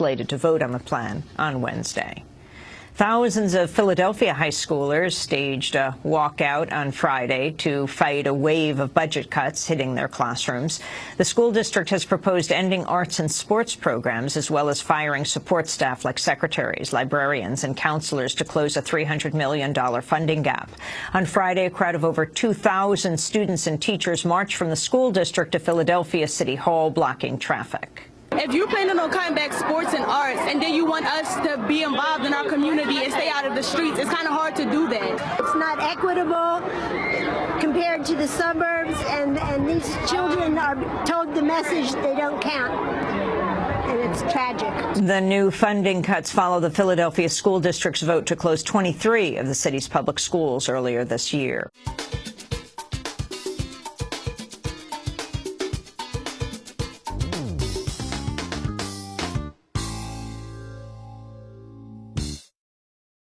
slated to vote on the plan on Wednesday. Thousands of Philadelphia high schoolers staged a walkout on Friday to fight a wave of budget cuts hitting their classrooms. The school district has proposed ending arts and sports programs as well as firing support staff like secretaries, librarians and counselors to close a $300 million funding gap. On Friday, a crowd of over 2,000 students and teachers marched from the school district to Philadelphia City Hall, blocking traffic. If you're planning on cutting back sports and arts and then you want us to be involved in our community and stay out of the streets, it's kind of hard to do that. It's not equitable compared to the suburbs and, and these children are told the message they don't count. And it's tragic. The new funding cuts follow the Philadelphia School District's vote to close 23 of the city's public schools earlier this year.